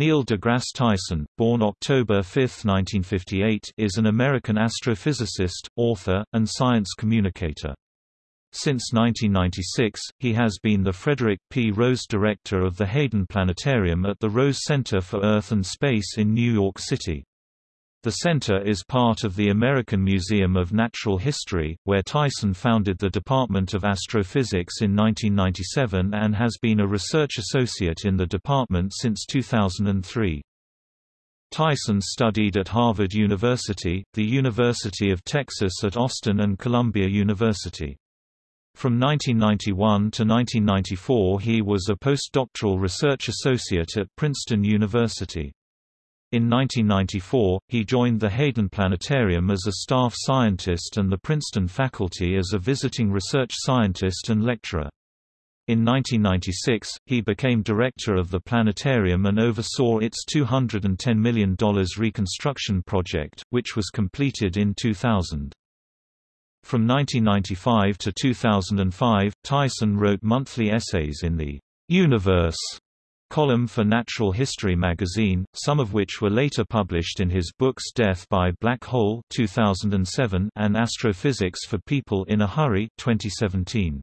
Neil deGrasse Tyson, born October 5, 1958, is an American astrophysicist, author, and science communicator. Since 1996, he has been the Frederick P. Rose Director of the Hayden Planetarium at the Rose Center for Earth and Space in New York City. The center is part of the American Museum of Natural History, where Tyson founded the Department of Astrophysics in 1997 and has been a research associate in the department since 2003. Tyson studied at Harvard University, the University of Texas at Austin and Columbia University. From 1991 to 1994 he was a postdoctoral research associate at Princeton University. In 1994, he joined the Hayden Planetarium as a staff scientist and the Princeton faculty as a visiting research scientist and lecturer. In 1996, he became director of the planetarium and oversaw its $210 million reconstruction project, which was completed in 2000. From 1995 to 2005, Tyson wrote monthly essays in the Universe column for Natural History magazine, some of which were later published in his books Death by Black Hole 2007 and Astrophysics for People in a Hurry 2017.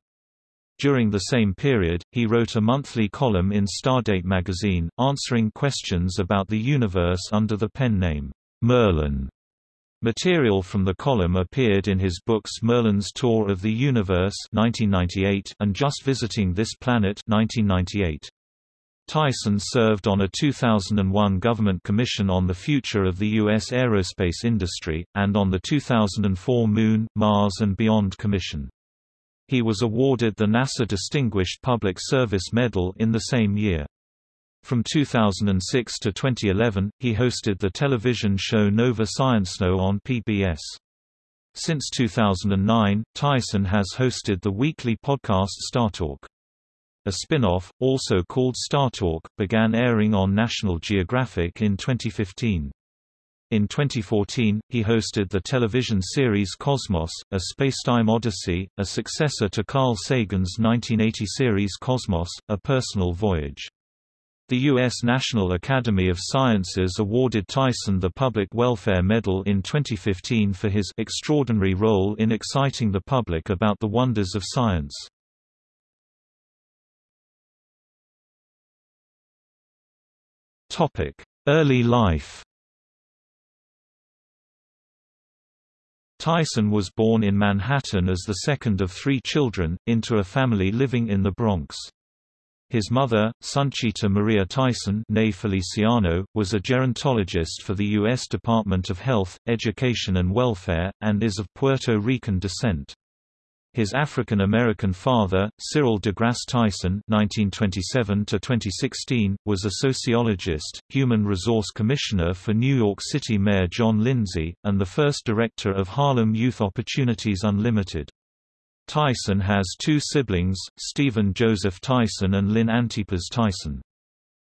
During the same period, he wrote a monthly column in Stardate magazine, answering questions about the universe under the pen name, Merlin. Material from the column appeared in his books Merlin's Tour of the Universe 1998 and Just Visiting This Planet 1998. Tyson served on a 2001 government commission on the future of the U.S. aerospace industry, and on the 2004 Moon, Mars and Beyond Commission. He was awarded the NASA Distinguished Public Service Medal in the same year. From 2006 to 2011, he hosted the television show Nova Science ScienceNow on PBS. Since 2009, Tyson has hosted the weekly podcast StarTalk. A spin-off, also called StarTalk, began airing on National Geographic in 2015. In 2014, he hosted the television series Cosmos, a spacetime odyssey, a successor to Carl Sagan's 1980 series Cosmos, A Personal Voyage. The U.S. National Academy of Sciences awarded Tyson the Public Welfare Medal in 2015 for his extraordinary role in exciting the public about the wonders of science. Early life Tyson was born in Manhattan as the second of three children, into a family living in the Bronx. His mother, Sunchita Maria Tyson Feliciano, was a gerontologist for the U.S. Department of Health, Education and Welfare, and is of Puerto Rican descent. His African-American father, Cyril deGrasse Tyson (1927–2016), was a sociologist, human resource commissioner for New York City Mayor John Lindsay, and the first director of Harlem Youth Opportunities Unlimited. Tyson has two siblings, Stephen Joseph Tyson and Lynn Antipas Tyson.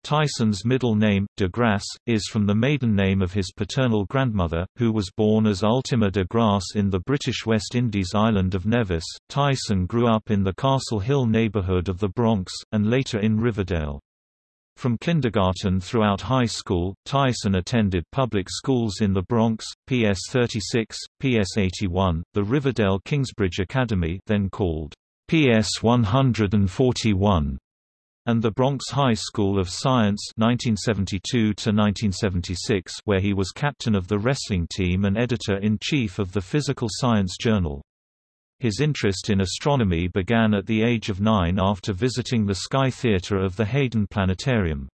Tyson's middle name, de Grasse, is from the maiden name of his paternal grandmother, who was born as Ultima de Grasse in the British West Indies island of Nevis. Tyson grew up in the Castle Hill neighborhood of the Bronx, and later in Riverdale. From kindergarten throughout high school, Tyson attended public schools in the Bronx, PS 36, PS 81, the Riverdale Kingsbridge Academy then called PS 141, and the Bronx High School of Science 1972 where he was captain of the wrestling team and editor-in-chief of the Physical Science Journal. His interest in astronomy began at the age of nine after visiting the Sky Theater of the Hayden Planetarium.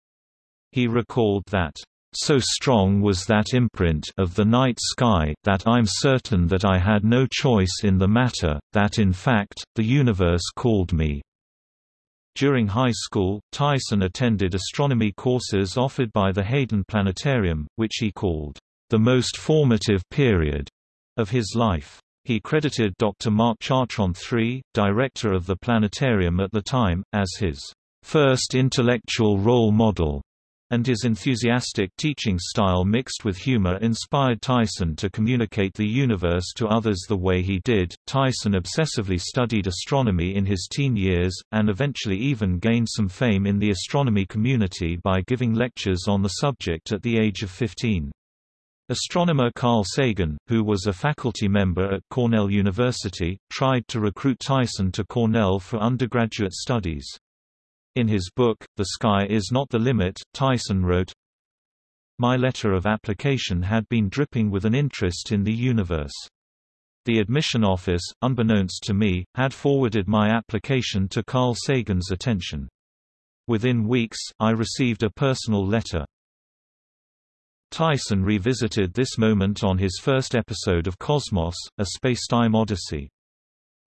He recalled that, "...so strong was that imprint of the night sky, that I'm certain that I had no choice in the matter, that in fact, the universe called me." During high school, Tyson attended astronomy courses offered by the Hayden Planetarium, which he called, "...the most formative period," of his life. He credited Dr. Mark Chartrand III, director of the planetarium at the time, as his first intellectual role model. And his enthusiastic teaching style mixed with humor inspired Tyson to communicate the universe to others the way he did. Tyson obsessively studied astronomy in his teen years, and eventually even gained some fame in the astronomy community by giving lectures on the subject at the age of 15. Astronomer Carl Sagan, who was a faculty member at Cornell University, tried to recruit Tyson to Cornell for undergraduate studies. In his book, The Sky Is Not the Limit, Tyson wrote, My letter of application had been dripping with an interest in the universe. The admission office, unbeknownst to me, had forwarded my application to Carl Sagan's attention. Within weeks, I received a personal letter. Tyson revisited this moment on his first episode of Cosmos, A Spacetime Odyssey.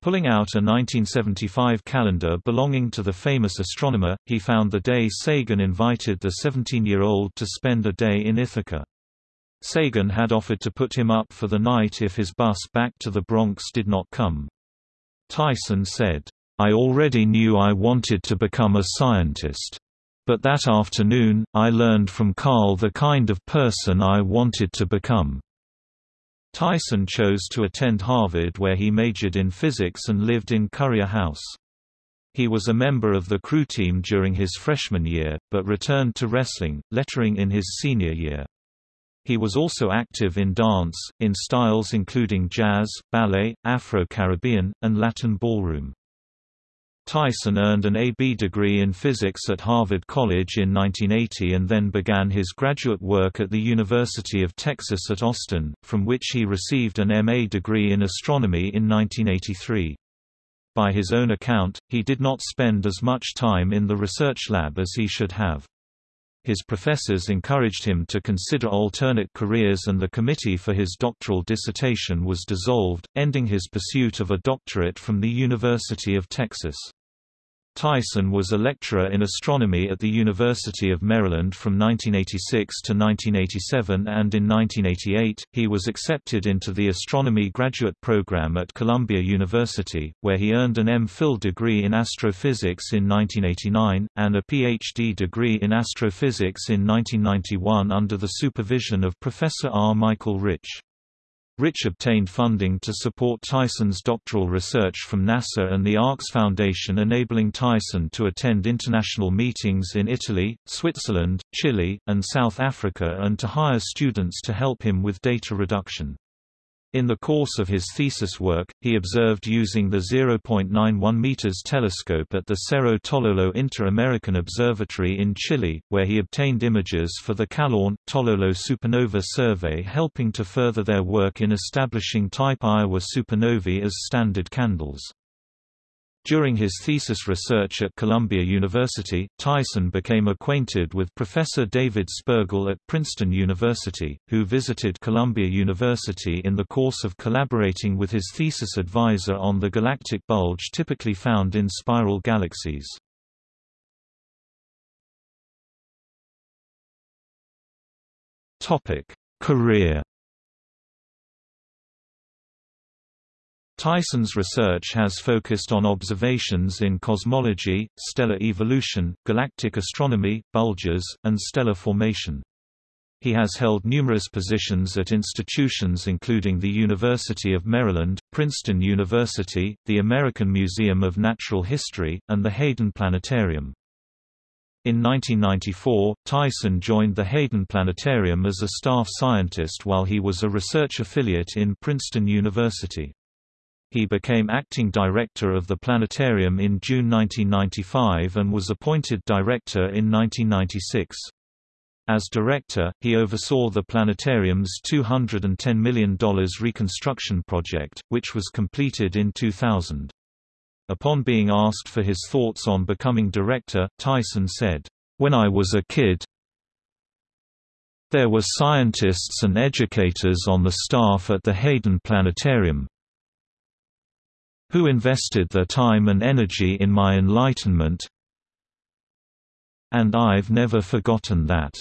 Pulling out a 1975 calendar belonging to the famous astronomer, he found the day Sagan invited the 17-year-old to spend a day in Ithaca. Sagan had offered to put him up for the night if his bus back to the Bronx did not come. Tyson said, I already knew I wanted to become a scientist. But that afternoon, I learned from Carl the kind of person I wanted to become. Tyson chose to attend Harvard where he majored in physics and lived in Currier House. He was a member of the crew team during his freshman year, but returned to wrestling, lettering in his senior year. He was also active in dance, in styles including jazz, ballet, Afro-Caribbean, and Latin ballroom. Tyson earned an A.B. degree in physics at Harvard College in 1980 and then began his graduate work at the University of Texas at Austin, from which he received an M.A. degree in astronomy in 1983. By his own account, he did not spend as much time in the research lab as he should have. His professors encouraged him to consider alternate careers and the committee for his doctoral dissertation was dissolved, ending his pursuit of a doctorate from the University of Texas. Tyson was a lecturer in astronomy at the University of Maryland from 1986 to 1987 and in 1988, he was accepted into the astronomy graduate program at Columbia University, where he earned an M.Phil degree in astrophysics in 1989, and a Ph.D. degree in astrophysics in 1991 under the supervision of Professor R. Michael Rich. Rich obtained funding to support Tyson's doctoral research from NASA and the ARCS Foundation enabling Tyson to attend international meetings in Italy, Switzerland, Chile, and South Africa and to hire students to help him with data reduction. In the course of his thesis work, he observed using the 0.91 meters telescope at the Cerro Tololo Inter-American Observatory in Chile, where he obtained images for the Calán, Tololo supernova survey helping to further their work in establishing type Ia supernovae as standard candles. During his thesis research at Columbia University, Tyson became acquainted with Professor David Spergel at Princeton University, who visited Columbia University in the course of collaborating with his thesis advisor on the galactic bulge typically found in spiral galaxies. Career Tyson's research has focused on observations in cosmology, stellar evolution, galactic astronomy, bulges, and stellar formation. He has held numerous positions at institutions including the University of Maryland, Princeton University, the American Museum of Natural History, and the Hayden Planetarium. In 1994, Tyson joined the Hayden Planetarium as a staff scientist while he was a research affiliate in Princeton University. He became acting director of the planetarium in June 1995 and was appointed director in 1996. As director, he oversaw the planetarium's $210 million reconstruction project, which was completed in 2000. Upon being asked for his thoughts on becoming director, Tyson said, "When I was a kid, there were scientists and educators on the staff at the Hayden Planetarium, who invested their time and energy in my enlightenment and I've never forgotten that.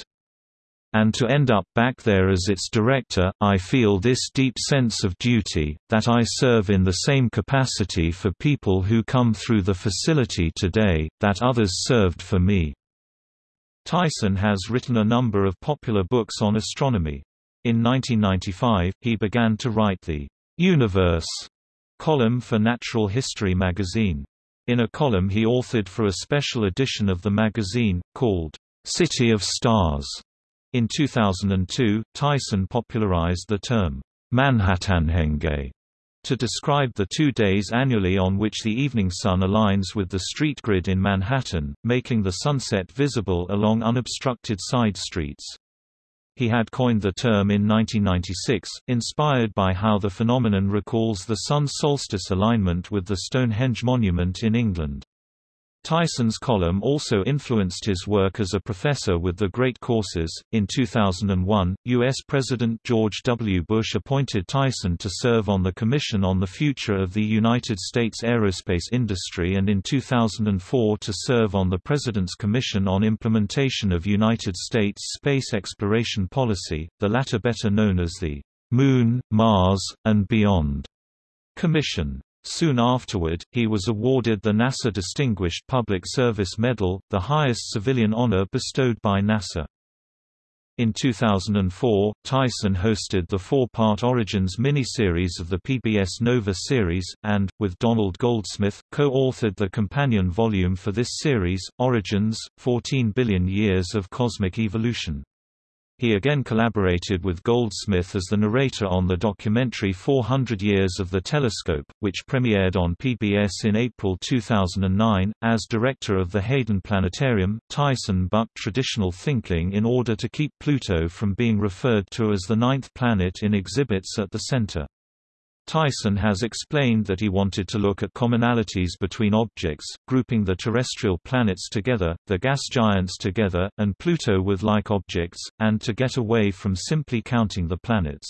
And to end up back there as its director, I feel this deep sense of duty, that I serve in the same capacity for people who come through the facility today, that others served for me. Tyson has written a number of popular books on astronomy. In 1995, he began to write the Universe column for Natural History magazine. In a column he authored for a special edition of the magazine, called City of Stars. In 2002, Tyson popularized the term Manhattanhenge to describe the two days annually on which the evening sun aligns with the street grid in Manhattan, making the sunset visible along unobstructed side streets. He had coined the term in 1996, inspired by how the phenomenon recalls the sun solstice alignment with the Stonehenge monument in England. Tyson's column also influenced his work as a professor with the Great Courses. In 2001, U.S. President George W. Bush appointed Tyson to serve on the Commission on the Future of the United States Aerospace Industry and in 2004 to serve on the President's Commission on Implementation of United States Space Exploration Policy, the latter better known as the Moon, Mars, and Beyond Commission. Soon afterward, he was awarded the NASA Distinguished Public Service Medal, the highest civilian honor bestowed by NASA. In 2004, Tyson hosted the four-part Origins miniseries of the PBS Nova series, and, with Donald Goldsmith, co-authored the companion volume for this series, Origins, 14 Billion Years of Cosmic Evolution. He again collaborated with Goldsmith as the narrator on the documentary 400 Years of the Telescope, which premiered on PBS in April 2009. As director of the Hayden Planetarium, Tyson bucked traditional thinking in order to keep Pluto from being referred to as the ninth planet in exhibits at the center. Tyson has explained that he wanted to look at commonalities between objects, grouping the terrestrial planets together, the gas giants together, and Pluto with like objects, and to get away from simply counting the planets.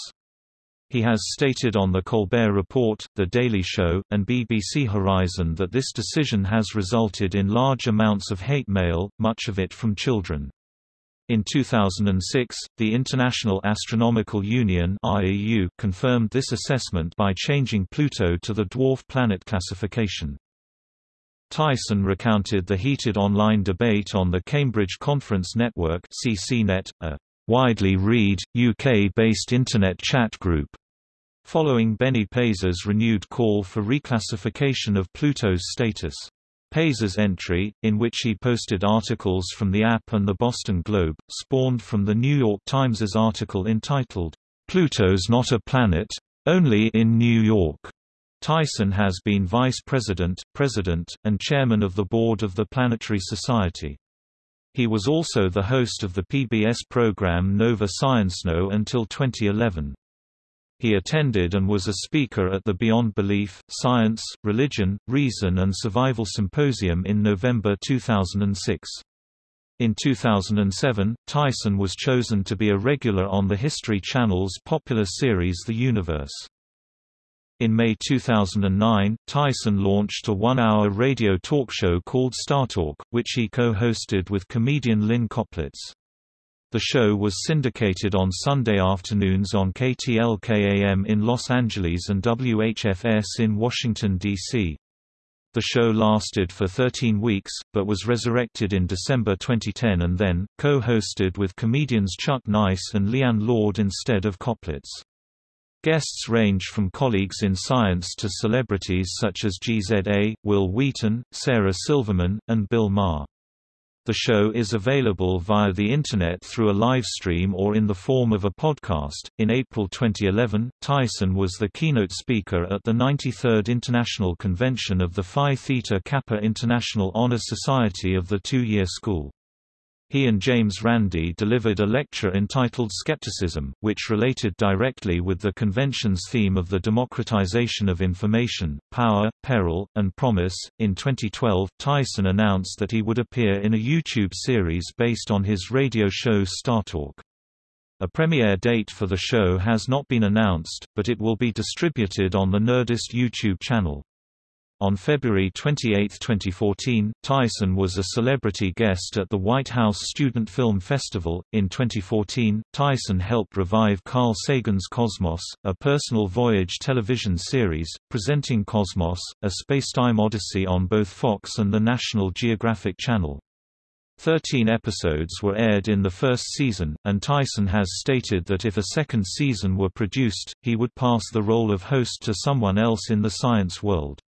He has stated on The Colbert Report, The Daily Show, and BBC Horizon that this decision has resulted in large amounts of hate mail, much of it from children. In 2006, the International Astronomical Union (IAU) confirmed this assessment by changing Pluto to the dwarf planet classification. Tyson recounted the heated online debate on the Cambridge Conference Network (CCNet), a widely read UK-based internet chat group, following Benny Peiser's renewed call for reclassification of Pluto's status. Peiser's entry, in which he posted articles from the app and the Boston Globe, spawned from the New York Times's article entitled, "'Pluto's Not a Planet. Only in New York' Tyson has been vice president, president, and chairman of the board of the Planetary Society. He was also the host of the PBS program Nova ScienceNow until 2011. He attended and was a speaker at the Beyond Belief, Science, Religion, Reason and Survival Symposium in November 2006. In 2007, Tyson was chosen to be a regular on the History Channel's popular series The Universe. In May 2009, Tyson launched a one-hour radio talk show called StarTalk, which he co-hosted with comedian Lynn Koplitz. The show was syndicated on Sunday afternoons on KTLK-AM in Los Angeles and WHFS in Washington, D.C. The show lasted for 13 weeks, but was resurrected in December 2010 and then, co-hosted with comedians Chuck Nice and Leighann Lord instead of Koplitz. Guests range from colleagues in science to celebrities such as GZA, Wil Wheaton, Sarah Silverman, and Bill Maher. The show is available via the Internet through a live stream or in the form of a podcast. In April 2011, Tyson was the keynote speaker at the 93rd International Convention of the Phi Theta Kappa International Honor Society of the two year school. He and James Randi delivered a lecture entitled Skepticism, which related directly with the convention's theme of the democratization of information, power, peril, and promise. In 2012, Tyson announced that he would appear in a YouTube series based on his radio show StarTalk. A premiere date for the show has not been announced, but it will be distributed on the Nerdist YouTube channel. On February 28, 2014, Tyson was a celebrity guest at the White House Student Film Festival. In 2014, Tyson helped revive Carl Sagan's Cosmos, a personal voyage television series, presenting Cosmos, a spacetime odyssey on both Fox and the National Geographic Channel. Thirteen episodes were aired in the first season, and Tyson has stated that if a second season were produced, he would pass the role of host to someone else in the science world.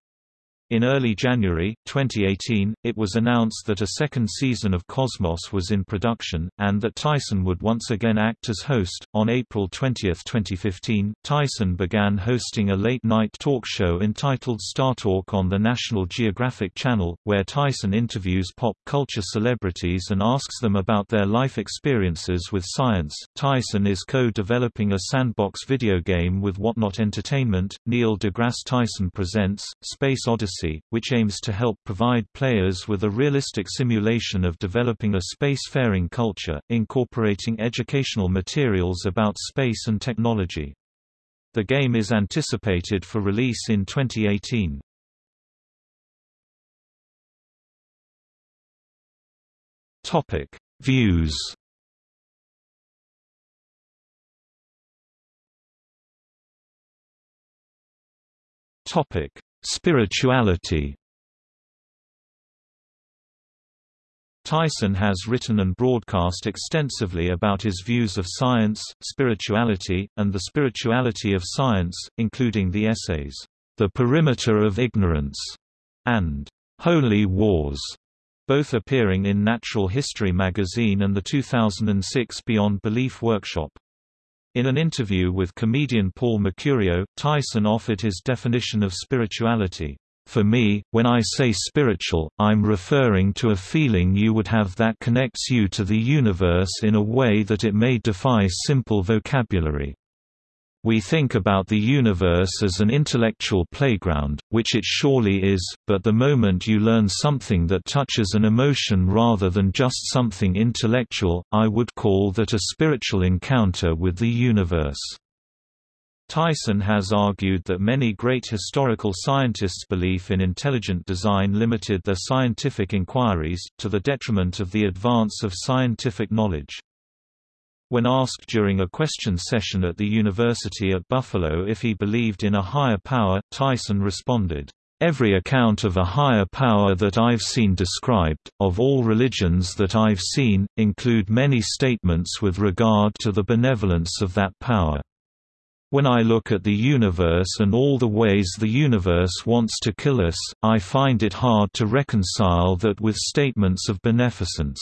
In early January, 2018, it was announced that a second season of Cosmos was in production, and that Tyson would once again act as host. On April 20, 2015, Tyson began hosting a late night talk show entitled Star Talk on the National Geographic Channel, where Tyson interviews pop culture celebrities and asks them about their life experiences with science. Tyson is co developing a sandbox video game with Whatnot Entertainment. Neil deGrasse Tyson presents Space Odyssey which aims to help provide players with a realistic simulation of developing a space-faring culture, incorporating educational materials about space and technology. The game is anticipated for release in 2018. Topic: Views. Topic: Spirituality Tyson has written and broadcast extensively about his views of science, spirituality, and the spirituality of science, including the essays, The Perimeter of Ignorance and Holy Wars, both appearing in Natural History magazine and the 2006 Beyond Belief workshop. In an interview with comedian Paul Mecurio, Tyson offered his definition of spirituality. For me, when I say spiritual, I'm referring to a feeling you would have that connects you to the universe in a way that it may defy simple vocabulary. We think about the universe as an intellectual playground, which it surely is, but the moment you learn something that touches an emotion rather than just something intellectual, I would call that a spiritual encounter with the universe. Tyson has argued that many great historical scientists' belief in intelligent design limited their scientific inquiries, to the detriment of the advance of scientific knowledge. When asked during a question session at the University at Buffalo if he believed in a higher power, Tyson responded, Every account of a higher power that I've seen described, of all religions that I've seen, include many statements with regard to the benevolence of that power. When I look at the universe and all the ways the universe wants to kill us, I find it hard to reconcile that with statements of beneficence.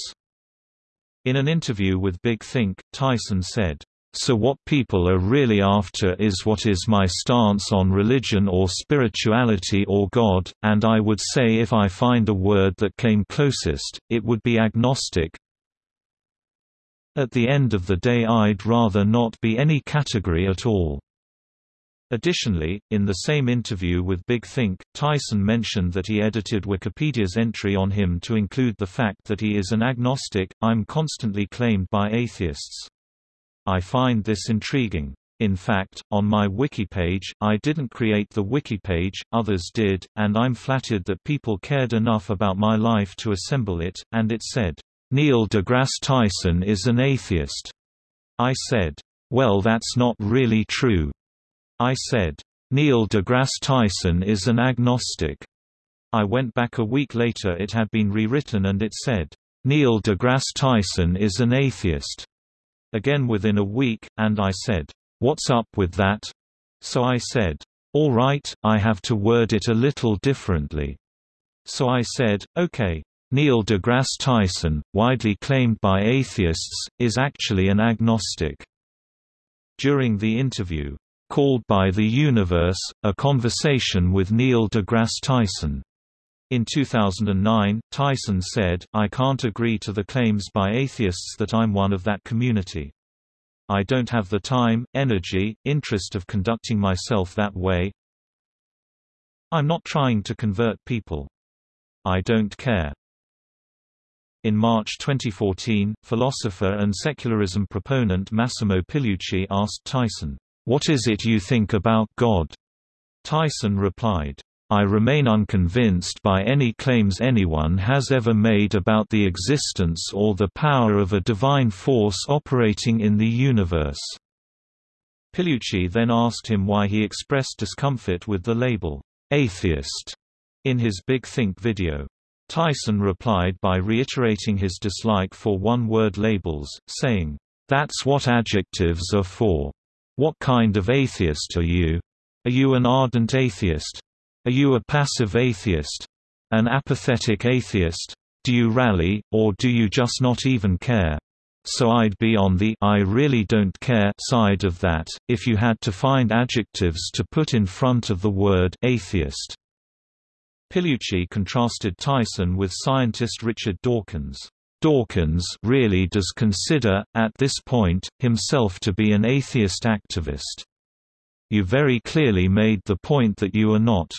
In an interview with Big Think, Tyson said, so what people are really after is what is my stance on religion or spirituality or God, and I would say if I find a word that came closest, it would be agnostic. At the end of the day I'd rather not be any category at all. Additionally, in the same interview with Big Think, Tyson mentioned that he edited Wikipedia's entry on him to include the fact that he is an agnostic, I'm constantly claimed by atheists. I find this intriguing. In fact, on my wiki page, I didn't create the wiki page, others did, and I'm flattered that people cared enough about my life to assemble it, and it said, Neil deGrasse Tyson is an atheist. I said, well that's not really true. I said, Neil deGrasse Tyson is an agnostic. I went back a week later it had been rewritten and it said, Neil deGrasse Tyson is an atheist. Again within a week, and I said, What's up with that? So I said, All right, I have to word it a little differently. So I said, okay. Neil deGrasse Tyson, widely claimed by atheists, is actually an agnostic. During the interview, Called by the Universe, A Conversation with Neil deGrasse Tyson. In 2009, Tyson said, I can't agree to the claims by atheists that I'm one of that community. I don't have the time, energy, interest of conducting myself that way. I'm not trying to convert people. I don't care. In March 2014, philosopher and secularism proponent Massimo Pigliucci asked Tyson, what is it you think about God? Tyson replied, I remain unconvinced by any claims anyone has ever made about the existence or the power of a divine force operating in the universe. Pigliucci then asked him why he expressed discomfort with the label, atheist, in his Big Think video. Tyson replied by reiterating his dislike for one-word labels, saying, "'That's what adjectives are for. What kind of atheist are you? Are you an ardent atheist? Are you a passive atheist? An apathetic atheist? Do you rally, or do you just not even care? So I'd be on the I really don't care side of that, if you had to find adjectives to put in front of the word atheist. Pigliucci contrasted Tyson with scientist Richard Dawkins. Dawkins really does consider, at this point, himself to be an atheist activist. You very clearly made the point that you are not.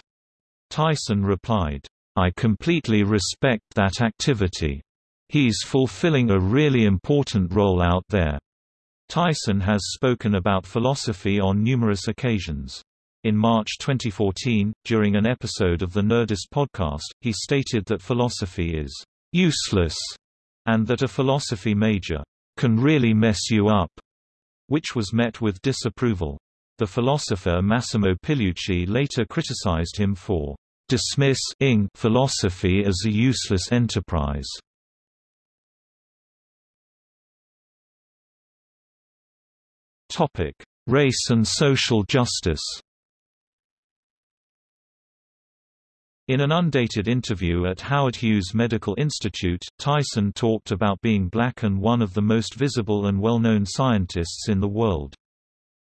Tyson replied, I completely respect that activity. He's fulfilling a really important role out there. Tyson has spoken about philosophy on numerous occasions. In March 2014, during an episode of the Nerdist podcast, he stated that philosophy is useless and that a philosophy major can really mess you up, which was met with disapproval. The philosopher Massimo Pigliucci later criticized him for dismissing philosophy as a useless enterprise. Topic: Race and social justice. In an undated interview at Howard Hughes Medical Institute, Tyson talked about being black and one of the most visible and well-known scientists in the world.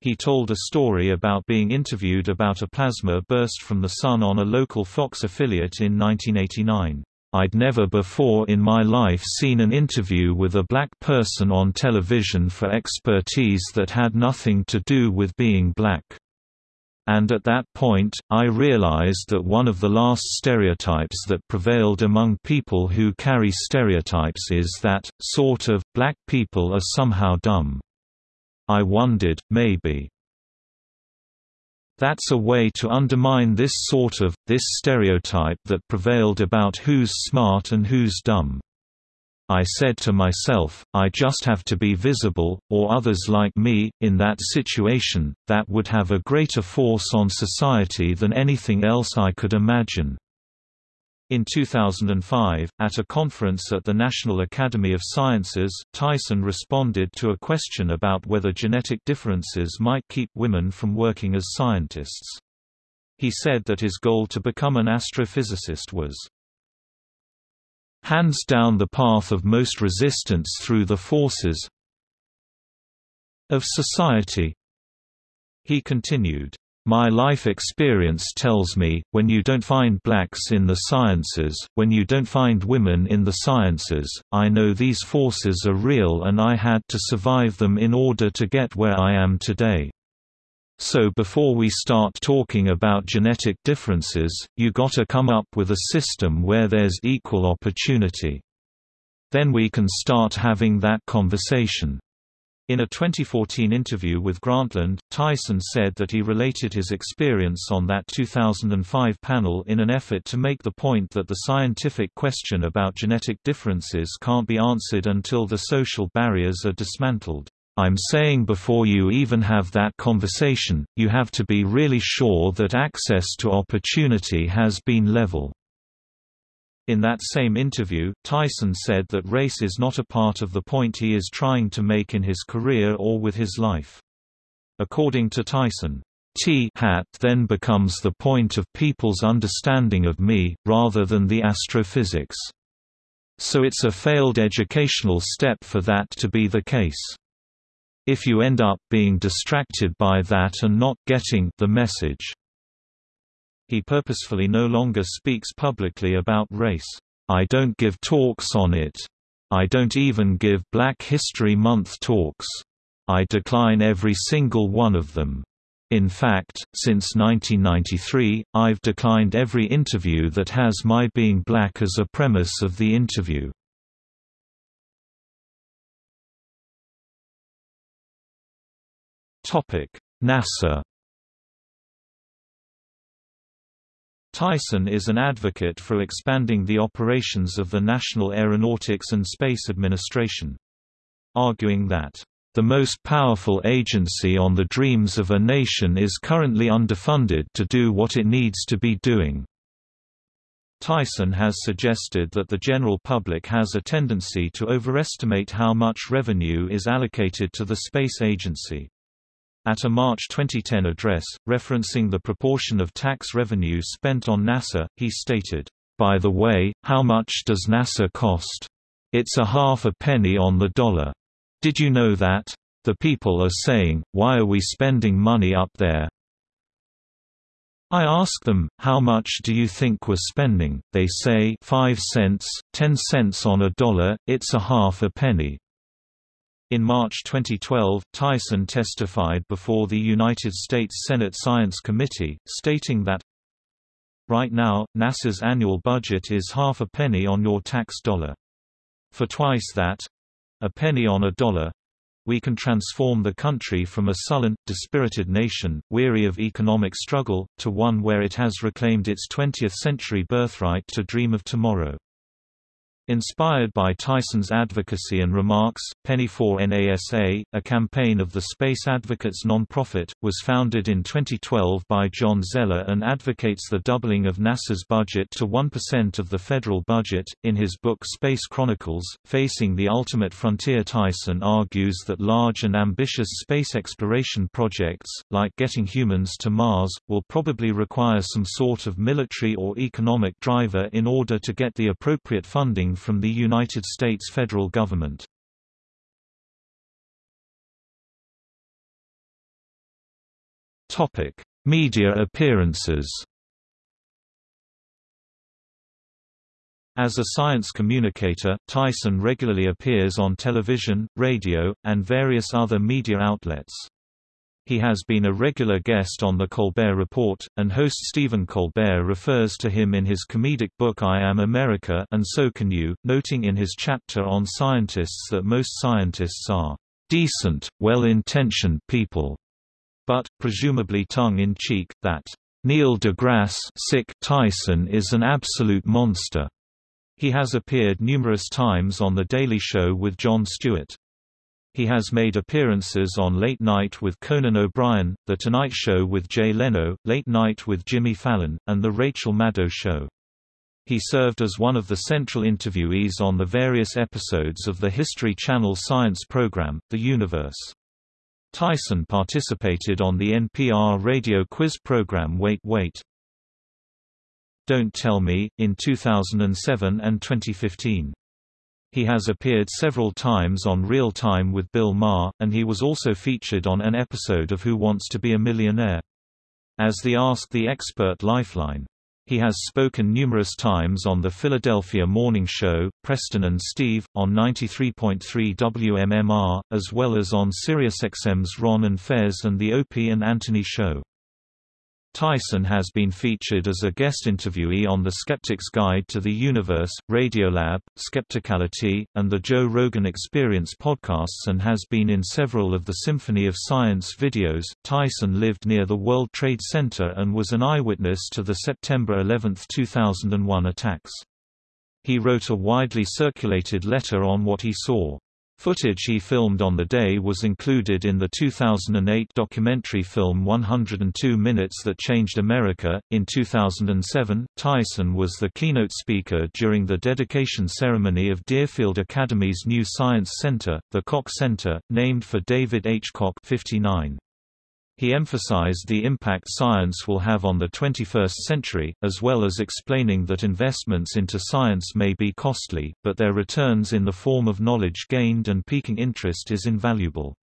He told a story about being interviewed about a plasma burst from the sun on a local Fox affiliate in 1989. I'd never before in my life seen an interview with a black person on television for expertise that had nothing to do with being black. And at that point, I realized that one of the last stereotypes that prevailed among people who carry stereotypes is that, sort of, black people are somehow dumb. I wondered, maybe, that's a way to undermine this sort of, this stereotype that prevailed about who's smart and who's dumb. I said to myself, I just have to be visible, or others like me, in that situation, that would have a greater force on society than anything else I could imagine. In 2005, at a conference at the National Academy of Sciences, Tyson responded to a question about whether genetic differences might keep women from working as scientists. He said that his goal to become an astrophysicist was hands down the path of most resistance through the forces of society. He continued, my life experience tells me, when you don't find blacks in the sciences, when you don't find women in the sciences, I know these forces are real and I had to survive them in order to get where I am today. So before we start talking about genetic differences, you gotta come up with a system where there's equal opportunity. Then we can start having that conversation. In a 2014 interview with Grantland, Tyson said that he related his experience on that 2005 panel in an effort to make the point that the scientific question about genetic differences can't be answered until the social barriers are dismantled. I'm saying before you even have that conversation, you have to be really sure that access to opportunity has been level. In that same interview, Tyson said that race is not a part of the point he is trying to make in his career or with his life. According to Tyson, T-hat then becomes the point of people's understanding of me, rather than the astrophysics. So it's a failed educational step for that to be the case. If you end up being distracted by that and not getting the message, he purposefully no longer speaks publicly about race. I don't give talks on it. I don't even give Black History Month talks. I decline every single one of them. In fact, since 1993, I've declined every interview that has my being black as a premise of the interview. NASA Tyson is an advocate for expanding the operations of the National Aeronautics and Space Administration. Arguing that, "...the most powerful agency on the dreams of a nation is currently underfunded to do what it needs to be doing." Tyson has suggested that the general public has a tendency to overestimate how much revenue is allocated to the space agency. At a March 2010 address, referencing the proportion of tax revenue spent on NASA, he stated, "By the way, how much does NASA cost? It's a half a penny on the dollar. Did you know that? The people are saying, why are we spending money up there? I ask them, how much do you think we're spending? They say 5 cents, 10 cents on a dollar, it's a half a penny. In March 2012, Tyson testified before the United States Senate Science Committee, stating that, Right now, NASA's annual budget is half a penny on your tax dollar. For twice that—a penny on a dollar, we can transform the country from a sullen, dispirited nation, weary of economic struggle, to one where it has reclaimed its 20th-century birthright to dream of tomorrow. Inspired by Tyson's advocacy and remarks, Penny for NASA, a campaign of the Space Advocates nonprofit, was founded in 2012 by John Zeller and advocates the doubling of NASA's budget to 1% of the federal budget. In his book Space Chronicles, Facing the Ultimate Frontier, Tyson argues that large and ambitious space exploration projects, like getting humans to Mars, will probably require some sort of military or economic driver in order to get the appropriate funding from the United States federal government. Topic: Media appearances. As a science communicator, Tyson regularly appears on television, radio, and various other media outlets. He has been a regular guest on The Colbert Report, and host Stephen Colbert refers to him in his comedic book I Am America and So Can You, noting in his chapter on scientists that most scientists are decent, well-intentioned people, but, presumably tongue-in-cheek, that Neil deGrasse sick Tyson is an absolute monster. He has appeared numerous times on The Daily Show with Jon Stewart. He has made appearances on Late Night with Conan O'Brien, The Tonight Show with Jay Leno, Late Night with Jimmy Fallon, and The Rachel Maddow Show. He served as one of the central interviewees on the various episodes of the History Channel science program, The Universe. Tyson participated on the NPR radio quiz program Wait Wait. Don't Tell Me, in 2007 and 2015. He has appeared several times on Real Time with Bill Maher, and he was also featured on an episode of Who Wants to Be a Millionaire? As the Ask the Expert Lifeline. He has spoken numerous times on the Philadelphia Morning Show, Preston and Steve, on 93.3 WMMR, as well as on SiriusXM's Ron and Fez and the Opie and Anthony Show. Tyson has been featured as a guest interviewee on The Skeptic's Guide to the Universe, Radiolab, Skepticality, and the Joe Rogan Experience podcasts and has been in several of the Symphony of Science videos. Tyson lived near the World Trade Center and was an eyewitness to the September 11, 2001 attacks. He wrote a widely circulated letter on what he saw. Footage he filmed on the day was included in the 2008 documentary film 102 Minutes That Changed America. In 2007, Tyson was the keynote speaker during the dedication ceremony of Deerfield Academy's new science center, the Koch Center, named for David H. Koch 59. He emphasized the impact science will have on the 21st century, as well as explaining that investments into science may be costly, but their returns in the form of knowledge gained and peaking interest is invaluable.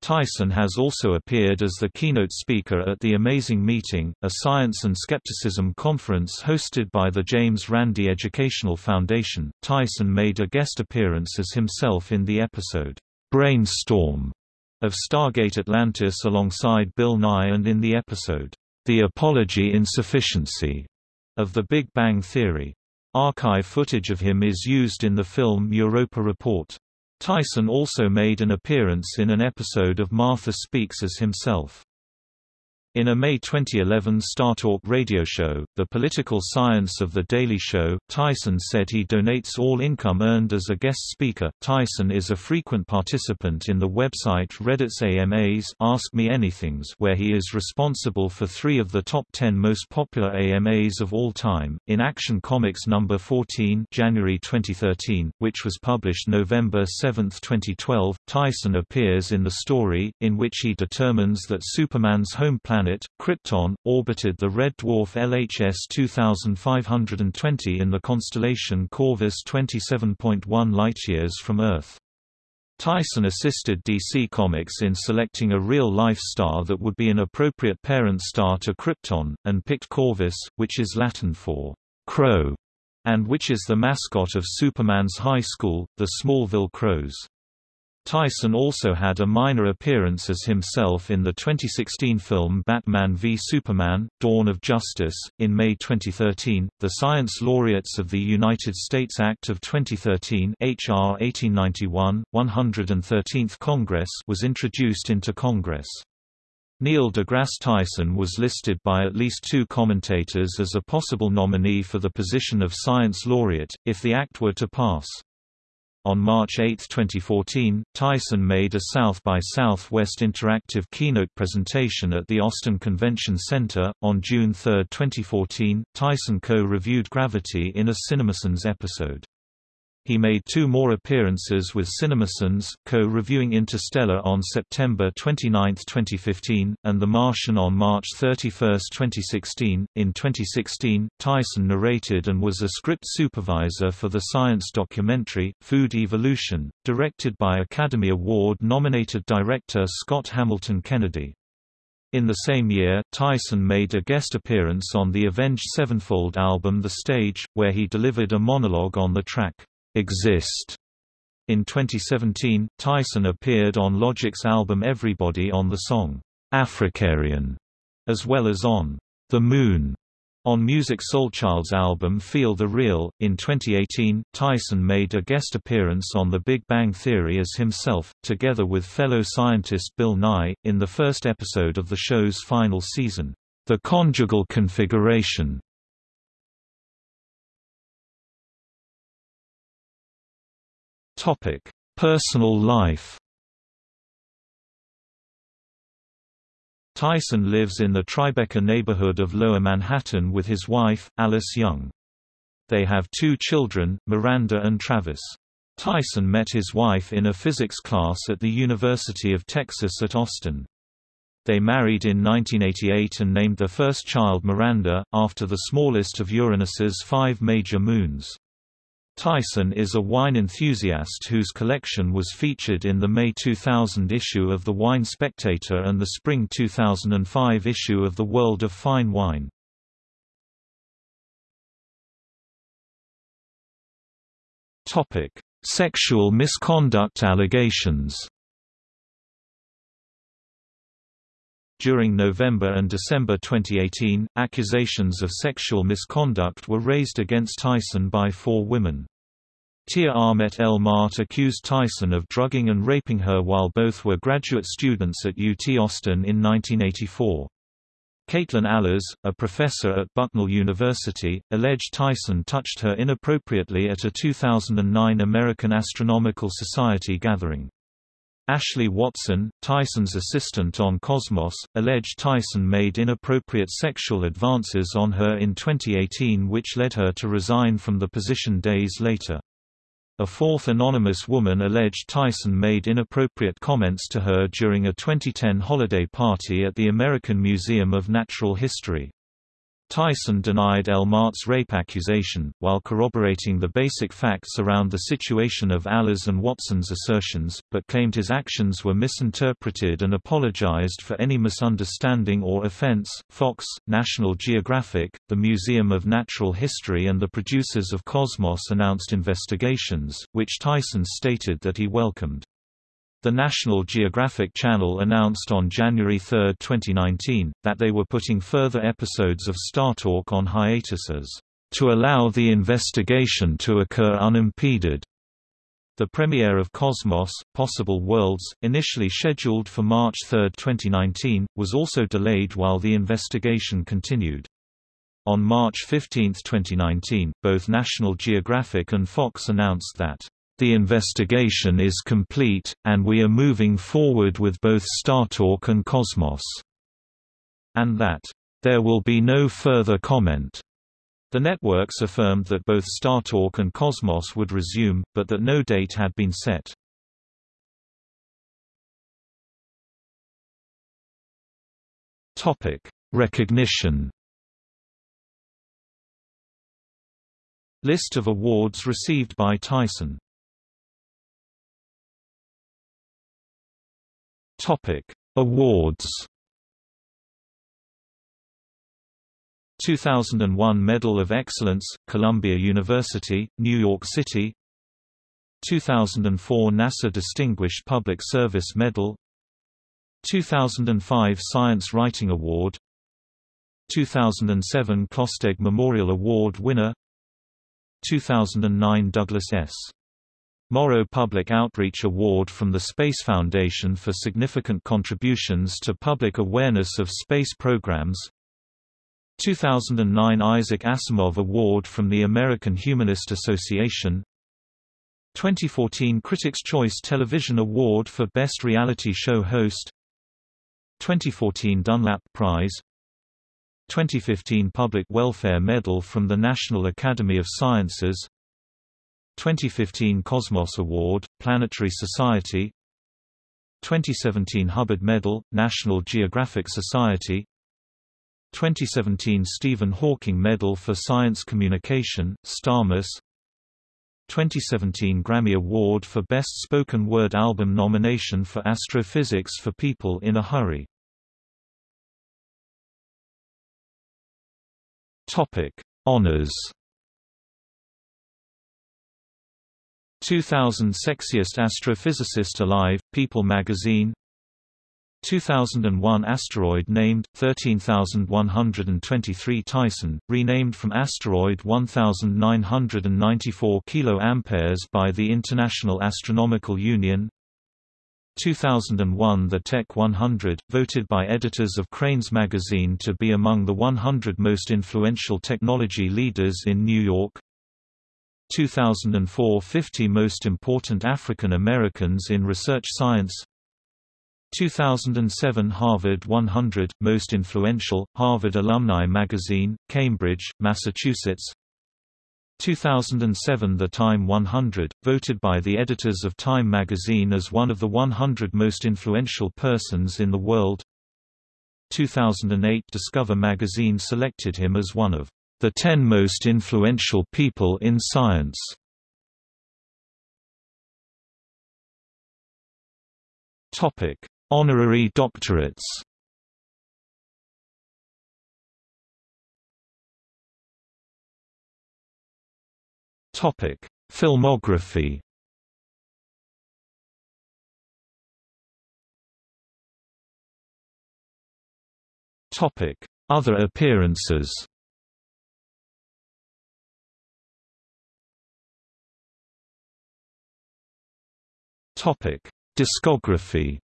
Tyson has also appeared as the keynote speaker at the Amazing Meeting, a science and skepticism conference hosted by the James Randi Educational Foundation. Tyson made a guest appearance as himself in the episode, Brainstorm of Stargate Atlantis alongside Bill Nye and in the episode, The Apology Insufficiency of The Big Bang Theory. Archive footage of him is used in the film Europa Report. Tyson also made an appearance in an episode of Martha Speaks as himself. In a May 2011 StarTalk radio show, The Political Science of The Daily Show, Tyson said he donates all income earned as a guest speaker. Tyson is a frequent participant in the website Reddit's AMAs Ask Me Anythings where he is responsible for three of the top 10 most popular AMAs of all time. In Action Comics number 14 January 2013, which was published November 7, 2012, Tyson appears in the story, in which he determines that Superman's home planet planet, Krypton, orbited the red dwarf LHS 2520 in the constellation Corvus 27.1 light-years from Earth. Tyson assisted DC Comics in selecting a real-life star that would be an appropriate parent star to Krypton, and picked Corvus, which is Latin for crow, and which is the mascot of Superman's high school, the Smallville Crows. Tyson also had a minor appearance as himself in the 2016 film Batman v Superman, Dawn of Justice. In May 2013, the Science Laureates of the United States Act of 2013 HR 1891, 113th Congress was introduced into Congress. Neil deGrasse Tyson was listed by at least two commentators as a possible nominee for the position of Science Laureate, if the act were to pass. On March 8, 2014, Tyson made a South by Southwest interactive keynote presentation at the Austin Convention Center. On June 3, 2014, Tyson co reviewed Gravity in a CinemaSins episode. He made two more appearances with CinemaSins, co-reviewing Interstellar on September 29, 2015, and The Martian on March 31, 2016. In 2016, Tyson narrated and was a script supervisor for the science documentary, Food Evolution, directed by Academy Award-nominated director Scott Hamilton Kennedy. In the same year, Tyson made a guest appearance on the Avenged Sevenfold album The Stage, where he delivered a monologue on the track, exist. In 2017, Tyson appeared on Logic's album Everybody on the song, AfricAryaN, as well as on The Moon. On Musiq Soulchild's album Feel the Real, in 2018, Tyson made a guest appearance on The Big Bang Theory as himself, together with fellow scientist Bill Nye, in the first episode of the show's final season, The Conjugal Configuration. Topic: Personal life. Tyson lives in the Tribeca neighborhood of Lower Manhattan with his wife, Alice Young. They have two children, Miranda and Travis. Tyson met his wife in a physics class at the University of Texas at Austin. They married in 1988 and named their first child Miranda, after the smallest of Uranus's five major moons. Tyson is a wine enthusiast whose collection was featured in the May 2000 issue of The Wine Spectator and the spring 2005 issue of The World of Fine Wine. Sexual misconduct allegations During November and December 2018, accusations of sexual misconduct were raised against Tyson by four women. Tchiya Amet El Maat accused Tyson of drugging and raping her while both were graduate students at UT Austin in 1984. Katelyn Allers, a professor at Bucknell University, alleged Tyson touched her inappropriately at a 2009 American Astronomical Society gathering. Ashley Watson, Tyson's assistant on Cosmos, alleged Tyson made inappropriate sexual advances on her in 2018 which led her to resign from the position days later. A fourth anonymous woman alleged Tyson made inappropriate comments to her during a 2010 holiday party at the American Museum of Natural History. Tyson denied El Maat's rape accusation, while corroborating the basic facts around the situation of Allers and Watson's assertions, but claimed his actions were misinterpreted and apologized for any misunderstanding or offense. Fox, National Geographic, the Museum of Natural History, and the producers of Cosmos announced investigations, which Tyson stated that he welcomed. The National Geographic Channel announced on January 3, 2019, that they were putting further episodes of StarTalk on hiatuses, to allow the investigation to occur unimpeded. The premiere of Cosmos, Possible Worlds, initially scheduled for March 3, 2019, was also delayed while the investigation continued. On March 15, 2019, both National Geographic and Fox announced that, "...the investigation is complete, and we are moving forward with both StarTalk and Cosmos," and that, "...there will be no further comment." The networks affirmed that both StarTalk and Cosmos would resume, but that no date had been set. Topic: Recognition. List of awards received by Tyson. Topic: Awards. 2001 Medal of Excellence, Columbia University, New York City 2004 NASA Distinguished Public Service Medal 2005 Science Writing Award 2007 Klopsteg Memorial Award winner 2009 Douglas S. Morrow Public Outreach Award from the Space Foundation for significant contributions to public awareness of space programs. 2009 Isaac Asimov Award from the American Humanist Association. 2014 Critics' Choice Television Award for Best Reality Show Host. 2014 Dunlap Prize. 2015 Public Welfare Medal from the National Academy of Sciences 2015 Cosmos Award, Planetary Society 2017 Hubbard Medal, National Geographic Society 2017 Stephen Hawking Medal for Science Communication, STARMUS 2017 Grammy Award for Best Spoken Word Album nomination for Astrophysics for People in a Hurry. Topic: Honors 2000 Sexiest Astrophysicist Alive, People magazine 2001 asteroid named 13123 Tyson, renamed from asteroid 1994 kA by the International Astronomical Union. 2001 The Tech 100, voted by editors of Crain's magazine to be among the 100 most influential technology leaders in New York. 2004 50 most important African Americans in research science 2007 Harvard 100 Most Influential, Harvard Alumni Magazine, Cambridge, Massachusetts 2007 The Time 100, voted by the editors of Time magazine as one of the 100 most influential persons in the world 2008 Discover magazine selected him as one of the 10 most influential people in science. Topic Honorary doctorates Topic: Filmography. Topic: Other appearances. Topic: Discography.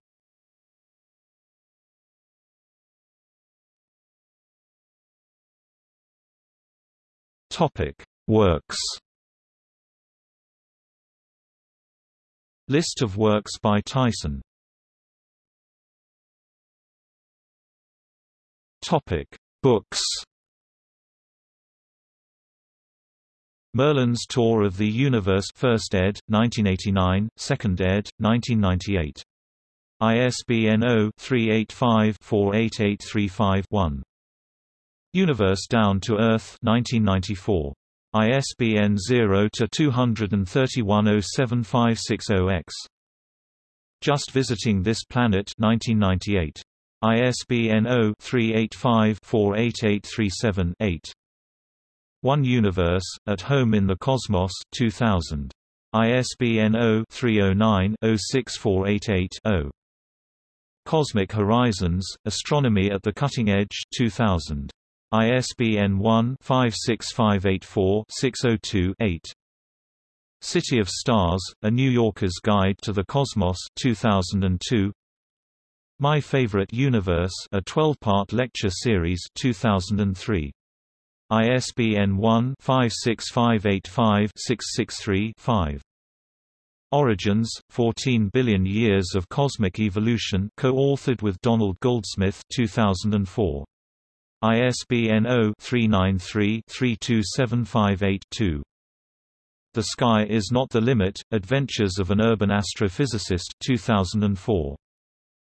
Topic: Works. List of works by Tyson. Topic: Books. Merlin's Tour of the Universe First ed. 1989, Second ed. 1998. ISBN 0-385-48835-1. Universe Down to Earth 1994. ISBN 0-231-07560-X. Just Visiting This Planet 1998. ISBN 0-385-48837-8. One Universe, At Home in the Cosmos 2000. ISBN 0-309-06488-0. Cosmic Horizons, Astronomy at the Cutting Edge 2000. ISBN 1-56584-602-8. City of Stars, A New Yorker's Guide to the Cosmos 2002. My Favorite Universe, a 12-part lecture series 2003. ISBN 1-56585-663-5. Origins, 14 Billion Years of Cosmic Evolution co-authored with Donald Goldsmith 2004. ISBN 0-393-32758-2. The Sky is Not the Limit, Adventures of an Urban Astrophysicist 2004.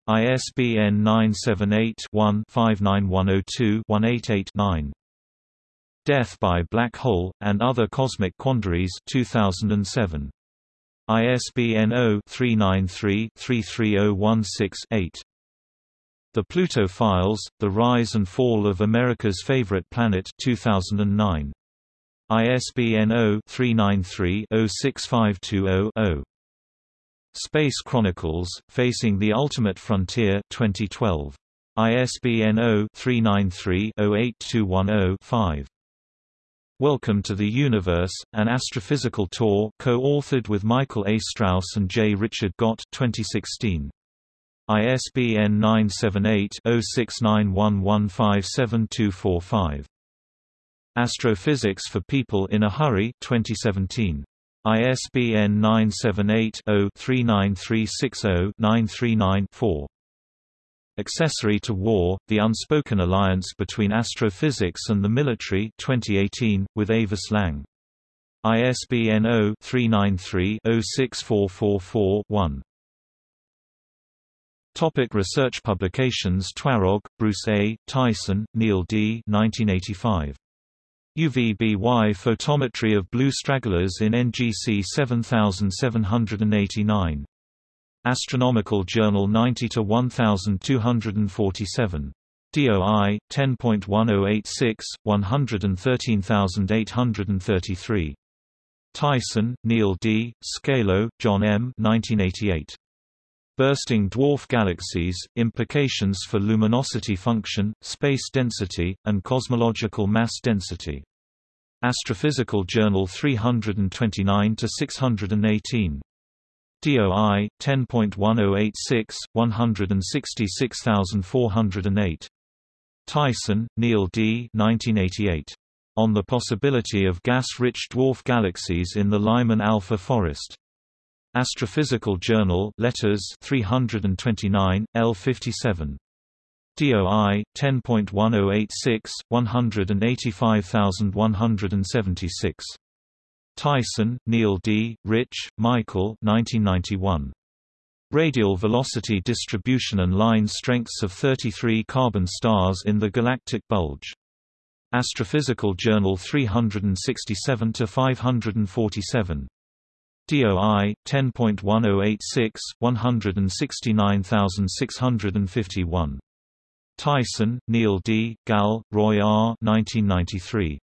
ISBN 978-1-59102-188-9. Death by Black Hole, and Other Cosmic Quandaries 2007. ISBN 0-393-33016-8. The Pluto Files, The Rise and Fall of America's Favorite Planet 2009. ISBN 0-393-06520-0. Space Chronicles, Facing the Ultimate Frontier 2012. ISBN 0-393-08210-5. Welcome to the Universe, an astrophysical tour co-authored with Michael A. Strauss and J. Richard Gott 2016. ISBN 978-0691157245. Astrophysics for People in a Hurry 2017. ISBN 978-0-39360-939-4. Accessory to War, The Unspoken Alliance Between Astrophysics and the Military 2018, with Avis Lang. ISBN 0-393-06444-1. Topic research publications Twarog, Bruce A., Tyson, Neil D. 1985. UVBY photometry of blue stragglers in NGC 7789. Astronomical Journal 90 to 1247. DOI 10.1086 113833. Tyson, Neil D., Scalo, John M. 1988. Bursting dwarf galaxies, implications for luminosity function, space density, and cosmological mass density. Astrophysical Journal 329-618. DOI 10.1086 166408. Tyson, Neil D. 1988. On the possibility of gas-rich dwarf galaxies in the Lyman alpha forest. Astrophysical Journal Letters 329, L57. DOI 10.1086 185176. Tyson, Neil D., Rich, Michael 1991. Radial velocity distribution and line strengths of 33 carbon stars in the galactic bulge. Astrophysical Journal 367 547. DOI 10.1086 169651. Tyson, Neil D., Gal, Roy R. 1993.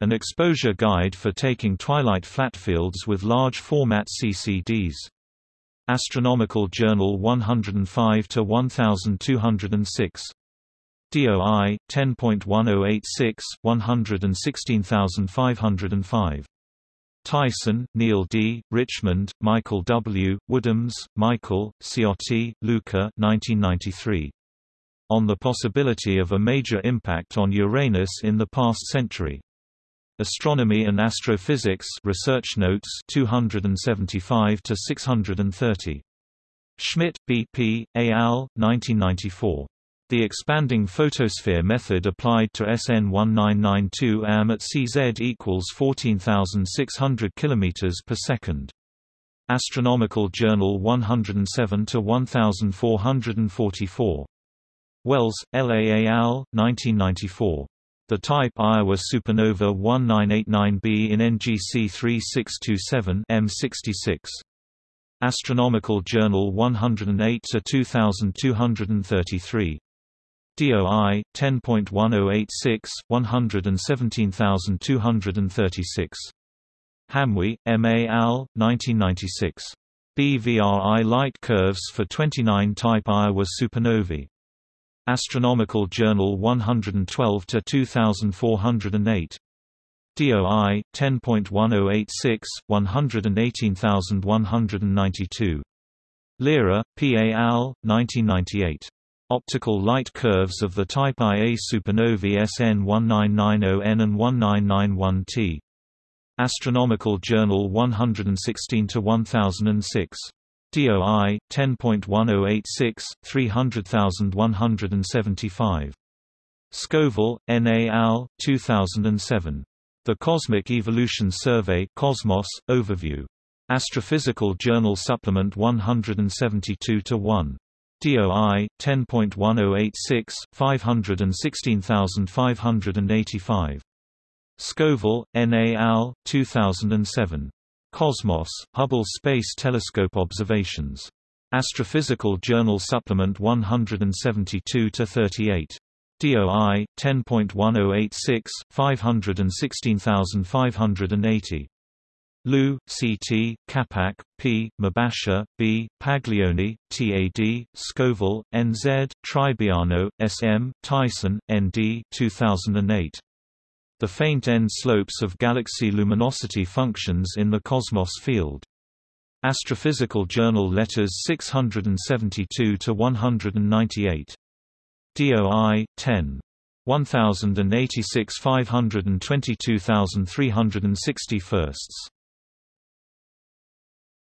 An exposure guide for taking twilight flatfields with large format CCDs. Astronomical Journal 105 to 1206. DOI 10.1086 116505. Tyson, Neil D., Richmond, Michael W., Woodhams, Michael, Ciotti, Luca 1993. On the possibility of a major impact on Uranus in the past century. Astronomy and Astrophysics Research Notes 275 to 630. Schmidt, B. P., A. al., 1994. The expanding photosphere method applied to SN 1992 AM at CZ equals 14,600 km per second. Astronomical Journal 107 to 1444. Wells, L. A. al., 1994. The type Ia supernova 1989b in NGC 3627 M66. Astronomical Journal 108 2233. DOI 10.1086 117236. Hamuy, M. A. al., 1996. BVRI light curves for 29 type Ia supernovae. Astronomical Journal 112 to 2408. DOI 10.1086 118192 Lira, P. A. al. 1998. Optical light curves of the type Ia supernovae SN 1990N and 1991T. Astronomical Journal 116-1006. DOI 10.1086 300175. Scoville, N. A. al. 2007. The Cosmic Evolution Survey Cosmos, Overview. Astrophysical Journal Supplement 172-1. DOI 10.1086 516585. Scoville, N. A. al. 2007. Cosmos, Hubble Space Telescope Observations. Astrophysical Journal Supplement 172-38. DOI 10.1086 516580. Liu, C.T., Capak, P., Mobasher, B., Paglione, T.A.D., Scoville, N.Z., Tribiano, S.M., Tyson, N.D. 2008. The faint end slopes of galaxy luminosity functions in the cosmos field. Astrophysical Journal Letters 672-198. DOI 10. 1086 522360 firsts.